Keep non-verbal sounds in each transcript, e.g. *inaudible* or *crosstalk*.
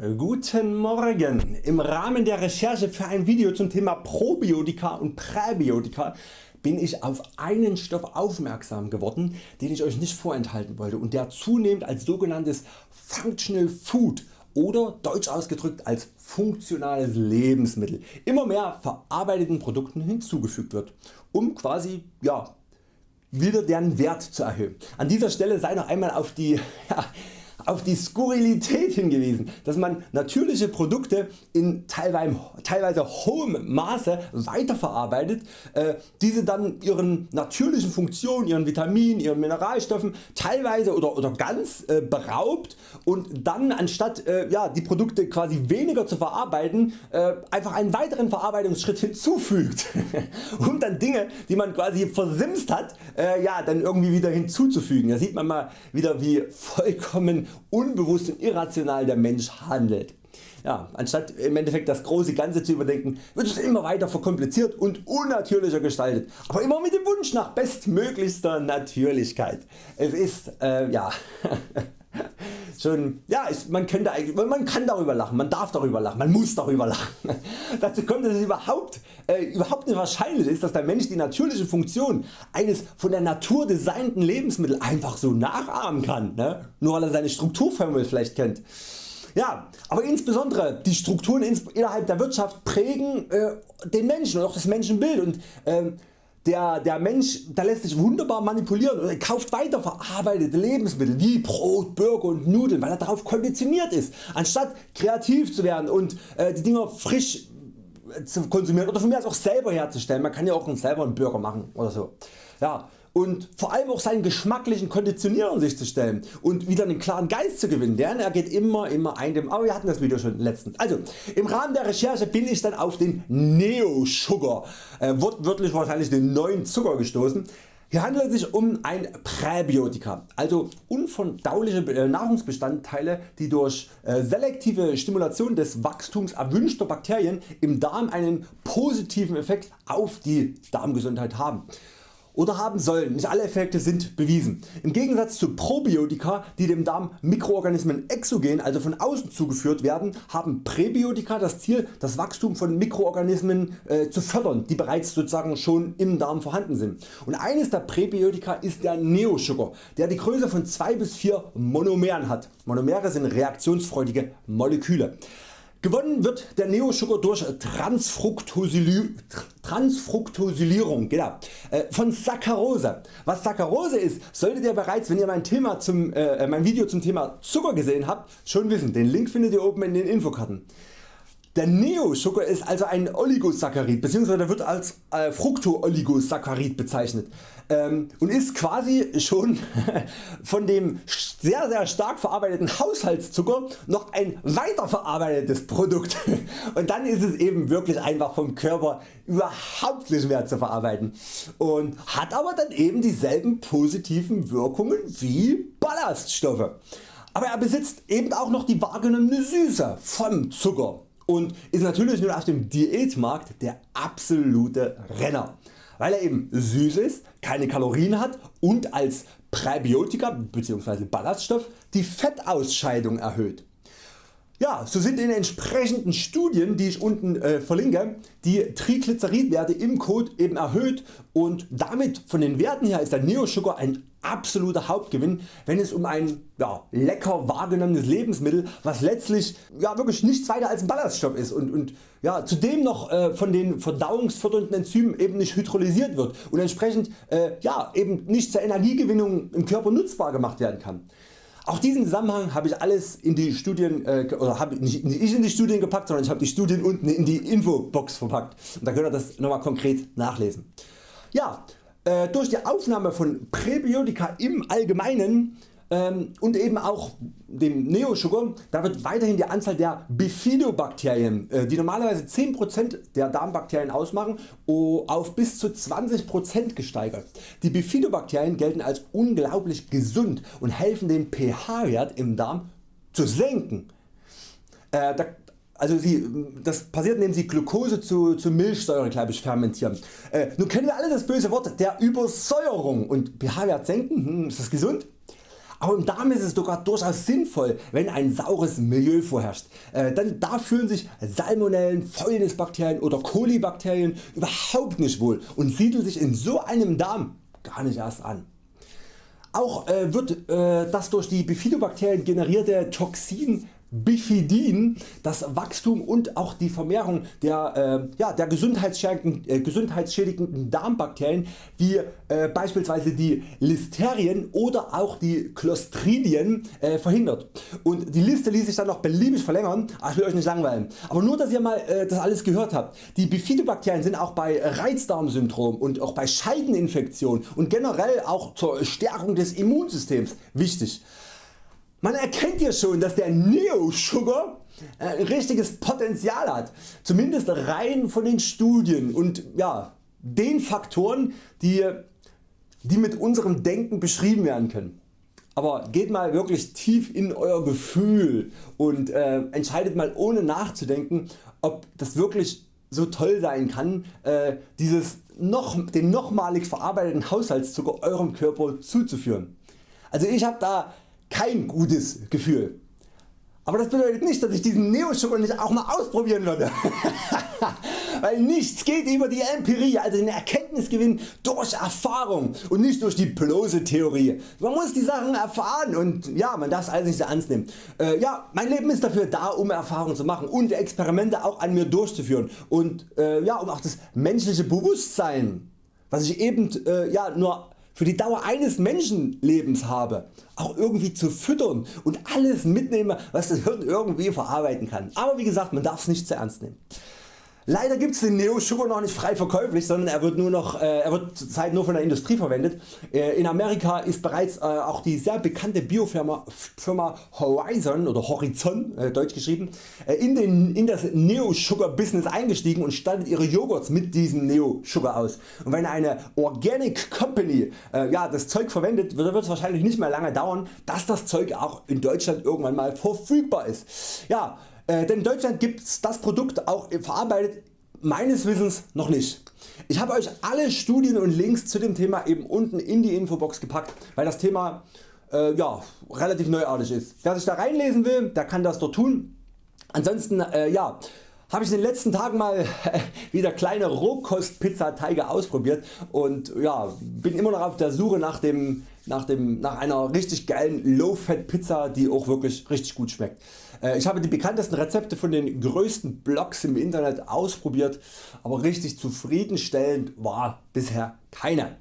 Guten Morgen! Im Rahmen der Recherche für ein Video zum Thema Probiotika und Präbiotika bin ich auf einen Stoff aufmerksam geworden den ich Euch nicht vorenthalten wollte und der zunehmend als sogenanntes Functional Food oder deutsch ausgedrückt als funktionales Lebensmittel immer mehr verarbeiteten Produkten hinzugefügt wird, um quasi ja, wieder deren Wert zu erhöhen. An dieser Stelle sei noch einmal auf die ja, auf die Skurrilität hingewiesen, dass man natürliche Produkte in teilweise hohem Maße weiterverarbeitet, äh, diese dann ihren natürlichen Funktionen, ihren Vitaminen, ihren Mineralstoffen teilweise oder, oder ganz äh, beraubt und dann anstatt äh, ja, die Produkte quasi weniger zu verarbeiten einfach einen weiteren Verarbeitungsschritt hinzufügt *laughs* um dann Dinge die man quasi versimst hat ja, dann irgendwie wieder hinzuzufügen. Da sieht man mal wieder wie vollkommen unbewusst und irrational der Mensch handelt. Ja, anstatt im Endeffekt das große Ganze zu überdenken, wird es immer weiter verkompliziert und unnatürlicher gestaltet, aber immer mit dem Wunsch nach bestmöglichster Natürlichkeit. Es ist äh, ja *laughs* schon, ja, ist, man, könnte eigentlich, man kann darüber lachen, man darf darüber lachen, man muss darüber lachen. *laughs* Dazu kommt dass es überhaupt, äh, überhaupt nicht wahrscheinlich ist dass der Mensch die natürliche Funktion eines von der Natur designten Lebensmittels einfach so nachahmen kann, ne? nur weil er seine Strukturformel vielleicht kennt. Ja, aber insbesondere die Strukturen innerhalb der Wirtschaft prägen äh, den Menschen und auch das Menschenbild und äh, der, der Mensch der lässt sich wunderbar manipulieren und kauft weiter verarbeitete Lebensmittel wie Brot, Burger und Nudeln, weil er darauf konditioniert ist, anstatt kreativ zu werden und äh, die Dinger frisch äh, zu konsumieren oder von mir aus auch selber herzustellen. Man kann ja auch selber einen Burger machen oder so. Ja, und vor allem auch seinen geschmacklichen Konditionierern sich zu stellen und wieder einen klaren Geist zu gewinnen, denn er geht immer immer ein dem, aber wir hatten das Video schon letztens. Also im Rahmen der Recherche bin ich dann auf den Neo Sugar, äh, wortwörtlich wahrscheinlich den neuen Zucker gestoßen. Hier handelt es sich um ein Präbiotika, also unverdauliche äh, Nahrungsbestandteile die durch äh, selektive Stimulation des Wachstums erwünschter Bakterien im Darm einen positiven Effekt auf die Darmgesundheit haben oder haben sollen. Nicht alle Effekte sind bewiesen. Im Gegensatz zu Probiotika die dem Darm Mikroorganismen exogen also von außen zugeführt werden, haben Präbiotika das Ziel das Wachstum von Mikroorganismen äh, zu fördern die bereits sozusagen schon im Darm vorhanden sind. Und eines der Präbiotika ist der Neosugar der die Größe von 2 bis 4 Monomeren hat. Monomere sind reaktionsfreudige Moleküle. Gewonnen wird der Neosugar durch Transfructosylierung genau, äh, von Saccharose. Was Saccharose ist, solltet ihr bereits wenn ihr mein, Thema zum, äh, mein Video zum Thema Zucker gesehen habt schon wissen. Den Link findet ihr oben in den Infokarten. Der Neosugar ist also ein Oligosaccharid bzw. wird als äh, Fructooligosaccharid bezeichnet ähm, und ist quasi schon *laughs* von dem sehr sehr stark verarbeiteten Haushaltszucker noch ein weiterverarbeitetes Produkt *laughs* und dann ist es eben wirklich einfach vom Körper überhaupt nicht mehr zu verarbeiten und hat aber dann eben dieselben positiven Wirkungen wie Ballaststoffe. Aber er besitzt eben auch noch die wahrgenommene Süße vom Zucker und ist natürlich nur auf dem Diätmarkt der absolute Renner, weil er eben süß ist, keine Kalorien hat und als Präbiotika bzw. Ballaststoff die Fettausscheidung erhöht. Ja, so sind in entsprechenden Studien die ich unten äh, verlinke die Triglyceridwerte im Code eben erhöht und damit von den Werten her ist der Neo Sugar ein absoluter Hauptgewinn wenn es um ein ja, lecker wahrgenommenes Lebensmittel was letztlich ja, wirklich nichts weiter als ein Ballaststoff ist und, und ja, zudem noch äh, von den verdauungsfördernden Enzymen eben nicht hydrolysiert wird und entsprechend äh, ja, eben nicht zur Energiegewinnung im Körper nutzbar gemacht werden kann. Auch diesen Zusammenhang habe ich alles in die Studien äh, oder habe nicht, ich in die Studien gepackt, sondern ich habe die Studien unten in die Infobox verpackt und da könnt ihr das nochmal konkret nachlesen. Ja, äh, durch die Aufnahme von Präbiotika im Allgemeinen ähm, und eben auch dem Neosugar, da wird weiterhin die Anzahl der Bifidobakterien, äh, die normalerweise 10% der Darmbakterien ausmachen, auf bis zu 20% gesteigert. Die Bifidobakterien gelten als unglaublich gesund und helfen den pH-Wert im Darm zu senken. Äh, also sie, das passiert indem sie Glucose zu, zu Milchsäure ich, fermentieren. Äh, nun kennen wir alle das böse Wort der Übersäuerung und pH-Wert senken, hm, ist das gesund? Aber im Darm ist es sogar durchaus sinnvoll wenn ein saures Milieu vorherrscht, äh, denn da fühlen sich Salmonellen, Fäulnisbakterien oder Kolibakterien überhaupt nicht wohl und siedeln sich in so einem Darm gar nicht erst an. Auch äh, wird äh, das durch die Bifidobakterien generierte Toxin Bifidin das Wachstum und auch die Vermehrung der, äh, ja, der gesundheitsschädigenden, äh, gesundheitsschädigenden Darmbakterien wie äh, beispielsweise die Listerien oder auch die Clostridien äh, verhindert. Und die Liste ließ sich dann noch beliebig verlängern, aber ich will Euch nicht langweilen. Aber nur dass ihr mal äh, das alles gehört habt. Die Bifidobakterien sind auch bei Reizdarmsyndrom und auch bei Scheideninfektionen und generell auch zur Stärkung des Immunsystems wichtig. Man erkennt hier schon dass der Neo Sugar äh, ein richtiges Potenzial hat, zumindest rein von den Studien und ja, den Faktoren die, die mit unserem Denken beschrieben werden können. Aber geht mal wirklich tief in Euer Gefühl und äh, entscheidet mal ohne nachzudenken ob das wirklich so toll sein kann äh, dieses noch, den nochmalig verarbeiteten Haushaltszucker Eurem Körper zuzuführen. Also ich habe da kein gutes Gefühl. Aber das bedeutet nicht dass ich diesen Neoschokolade nicht auch mal ausprobieren würde. *laughs* Weil nichts geht über die Empirie, also den Erkenntnisgewinn durch Erfahrung und nicht durch die bloße Theorie. Man muss die Sachen erfahren und ja, man darf es alles nicht so ernst nehmen. Äh, ja, mein Leben ist dafür da um Erfahrungen zu machen und Experimente auch an mir durchzuführen und äh, ja, um auch das menschliche Bewusstsein was ich eben äh, ja, nur für die Dauer eines Menschenlebens habe, auch irgendwie zu füttern und alles mitnehme was das Hirn irgendwie verarbeiten kann. Aber wie gesagt man darf es nicht zu ernst nehmen. Leider gibt es den Neo Sugar noch nicht frei verkäuflich, sondern er wird, nur noch, äh, wird zurzeit nur von der Industrie verwendet. Äh, in Amerika ist bereits äh, auch die sehr bekannte Biofirma Firma Horizon oder Horizon äh, deutsch geschrieben äh, in, den, in das Neo Sugar Business eingestiegen und stattet ihre Joghurts mit diesem Neo Sugar aus. Und wenn eine Organic Company äh, ja, das Zeug verwendet, wird es wahrscheinlich nicht mehr lange dauern, dass das Zeug auch in Deutschland irgendwann mal verfügbar ist. Ja, äh, denn in Deutschland gibt es das Produkt auch verarbeitet meines Wissens noch nicht. Ich habe Euch alle Studien und Links zu dem Thema eben unten in die Infobox gepackt, weil das Thema äh, ja, relativ neuartig ist. Wer sich da reinlesen will, der kann das dort tun. Ansonsten äh, ja, habe ich in den letzten Tagen mal *laughs* wieder kleine Rohkostpizzateige ausprobiert und ja, bin immer noch auf der Suche nach, dem, nach, dem, nach einer richtig geilen Low Fat Pizza die auch wirklich richtig gut schmeckt. Äh, ich habe die bekanntesten Rezepte von den größten Blogs im Internet ausprobiert, aber richtig zufriedenstellend war bisher keine.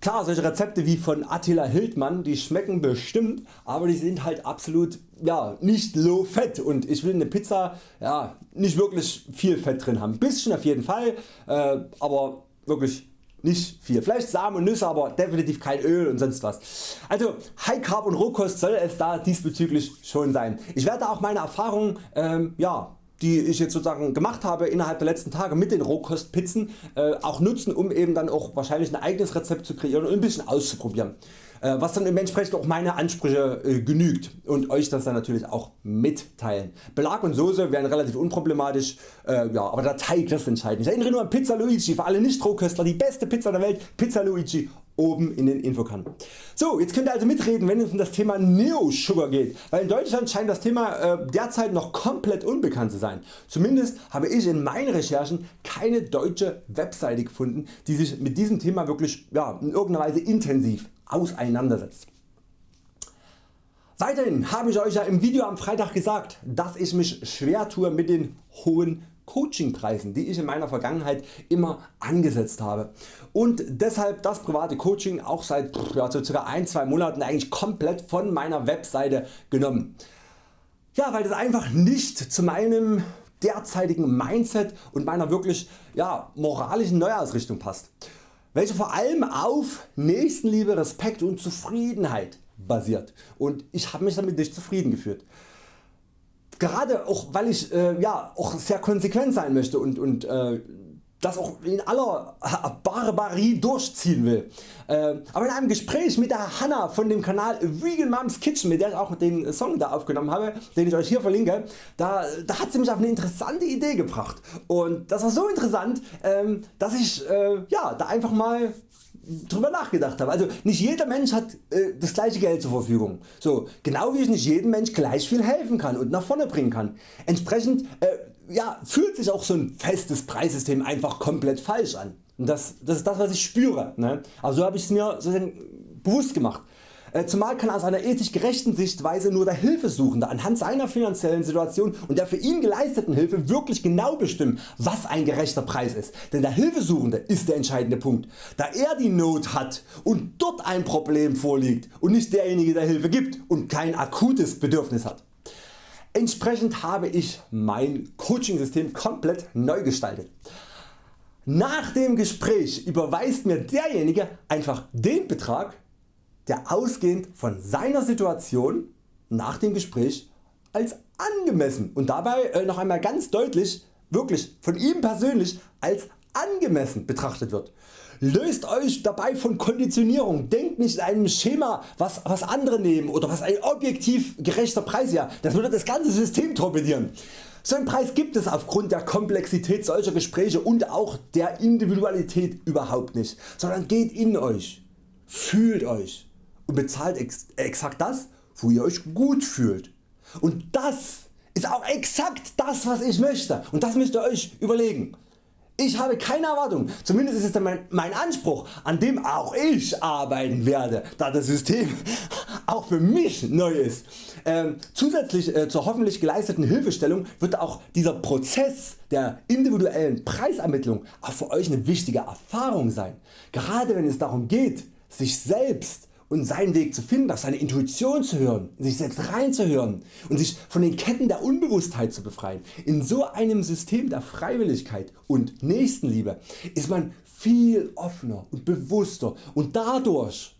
Klar solche Rezepte wie von Attila Hildmann die schmecken bestimmt, aber die sind halt absolut ja, nicht low fat und ich will eine Pizza ja, nicht wirklich viel Fett drin haben. Bisschen auf jeden Fall, äh, aber wirklich nicht viel. Vielleicht Samen und Nüsse, aber definitiv kein Öl und sonst was. Also High Carb und Rohkost soll es da diesbezüglich schon sein. Ich werde auch meine Erfahrungen ähm, ja, die ich jetzt sozusagen gemacht habe innerhalb der letzten Tage mit den Rohkostpizzen äh, auch nutzen um eben dann auch wahrscheinlich ein eigenes Rezept zu kreieren und ein bisschen auszuprobieren. Äh, was dann dementsprechend auch meine Ansprüche äh, genügt und Euch das dann natürlich auch mitteilen. Belag und Soße wären relativ unproblematisch, äh, ja, aber der Teig das entscheidend. Ich erinnere nur an Pizza Luigi, für alle Nicht-Rohköstler die beste Pizza der Welt, Pizza Luigi oben in den Infokanten. So, jetzt könnt ihr also mitreden wenn es um das Thema Neo Sugar geht, weil in Deutschland scheint das Thema äh, derzeit noch komplett unbekannt zu sein. Zumindest habe ich in meinen Recherchen keine deutsche Webseite gefunden die sich mit diesem Thema wirklich ja, in irgendeiner Weise intensiv auseinandersetzt. Weiterhin habe ich Euch ja im Video am Freitag gesagt, dass ich mich schwer tue mit den hohen Coachingpreisen die ich in meiner Vergangenheit immer angesetzt habe und deshalb das private Coaching auch seit ja, so circa 1-2 Monaten eigentlich komplett von meiner Webseite genommen. Ja, weil das einfach nicht zu meinem derzeitigen Mindset und meiner wirklich ja, moralischen Neuausrichtung passt welche vor allem auf Nächstenliebe, Respekt und Zufriedenheit basiert und ich habe mich damit nicht zufrieden gefühlt. Gerade auch weil ich äh, ja, auch sehr konsequent sein möchte und, und äh, das auch in aller Barbarie durchziehen will. Äh, aber in einem Gespräch mit der Hanna von dem Kanal Vegan Moms Kitchen, mit der ich auch den Song da aufgenommen habe, den ich Euch hier verlinke, da, da hat sie mich auf eine interessante Idee gebracht. Und das war so interessant, ähm, dass ich äh, ja, da einfach mal drüber nachgedacht habe. Also nicht jeder Mensch hat äh, das gleiche Geld zur Verfügung. So, genau wie ich nicht jedem Mensch gleich viel helfen kann und nach vorne bringen kann. Entsprechend äh, ja, fühlt sich auch so ein festes Preissystem einfach komplett falsch an. Und das, das ist das was ich spüre. Ne? Also so habe ich es mir bewusst gemacht. Äh, zumal kann aus einer ethisch gerechten Sichtweise nur der Hilfesuchende anhand seiner finanziellen Situation und der für ihn geleisteten Hilfe wirklich genau bestimmen was ein gerechter Preis ist, denn der Hilfesuchende ist der entscheidende Punkt, da er die Not hat und dort ein Problem vorliegt und nicht derjenige der Hilfe gibt und kein akutes Bedürfnis hat. Entsprechend habe ich mein Coaching System komplett neu gestaltet. Nach dem Gespräch überweist mir derjenige einfach den Betrag der ausgehend von seiner Situation nach dem Gespräch als angemessen und dabei äh, noch einmal ganz deutlich wirklich von ihm persönlich als angemessen betrachtet wird. Löst Euch dabei von Konditionierung, denkt nicht in einem Schema was, was andere nehmen oder was ein objektiv gerechter Preis ja, das würde das ganze System torpedieren. So einen Preis gibt es aufgrund der Komplexität solcher Gespräche und auch der Individualität überhaupt nicht, sondern geht in Euch, fühlt Euch und bezahlt ex exakt das wo ihr Euch gut fühlt. Und das ist auch exakt das was ich möchte und das müsst ihr Euch überlegen. Ich habe keine Erwartung, zumindest ist es mein, mein Anspruch an dem auch ich arbeiten werde, da das System *laughs* auch für mich neu ist. Ähm, zusätzlich äh, zur hoffentlich geleisteten Hilfestellung wird auch dieser Prozess der individuellen Preisermittlung auch für Euch eine wichtige Erfahrung sein. Gerade wenn es darum geht sich selbst und seinen Weg zu finden, auf seine Intuition zu hören, sich selbst reinzuhören und sich von den Ketten der Unbewusstheit zu befreien. In so einem System der Freiwilligkeit und Nächstenliebe ist man viel offener und bewusster. Und dadurch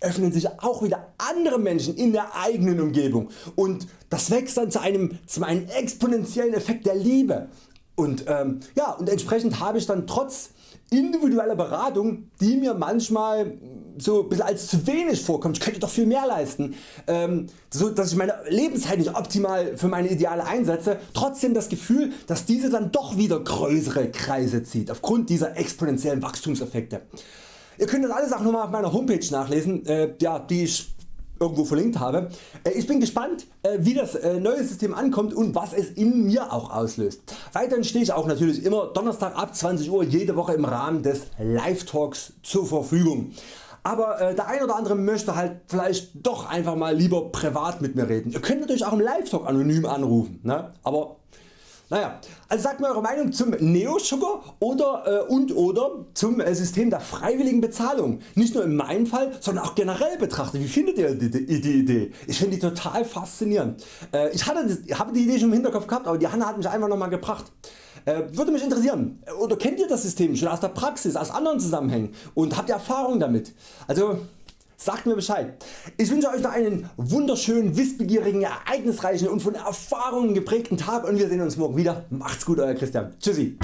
öffnen sich auch wieder andere Menschen in der eigenen Umgebung. Und das wächst dann zu einem, zu einem exponentiellen Effekt der Liebe. Und, ähm, ja, und entsprechend habe ich dann trotz individueller Beratung die mir manchmal so bisschen als zu wenig vorkommt, ich könnte doch viel mehr leisten, ähm, so dass ich meine Lebenszeit nicht optimal für meine Ideale einsetze, trotzdem das Gefühl dass diese dann doch wieder größere Kreise zieht aufgrund dieser exponentiellen Wachstumseffekte. Ihr könnt das alles auch nochmal auf meiner Homepage nachlesen, äh, ja, die ich irgendwo verlinkt habe. Äh, ich bin gespannt äh, wie das äh, neue System ankommt und was es in mir auch auslöst. Weiterhin stehe ich auch natürlich immer Donnerstag ab 20 Uhr jede Woche im Rahmen des Live Talks zur Verfügung. Aber äh, der ein oder andere möchte halt vielleicht doch einfach mal lieber privat mit mir reden. Ihr könnt natürlich auch im Live Talk anonym anrufen, ne? aber naja, also sagt mir Eure Meinung zum Neo Sugar oder äh, und oder zum äh, System der freiwilligen Bezahlung. Nicht nur in meinem Fall, sondern auch generell betrachtet. Wie findet ihr die, die, die Idee? Ich finde die total faszinierend. Äh, ich habe die Idee schon im Hinterkopf gehabt, aber die Hanna hat mich einfach nochmal gebracht. Äh, würde mich interessieren, oder kennt ihr das System schon aus der Praxis, aus anderen Zusammenhängen und habt ihr Erfahrung damit? Also Sagt mir Bescheid. Ich wünsche Euch noch einen wunderschönen, wissbegierigen, ereignisreichen und von Erfahrungen geprägten Tag und wir sehen uns morgen wieder. Macht's gut Euer Christian. Tschüssi.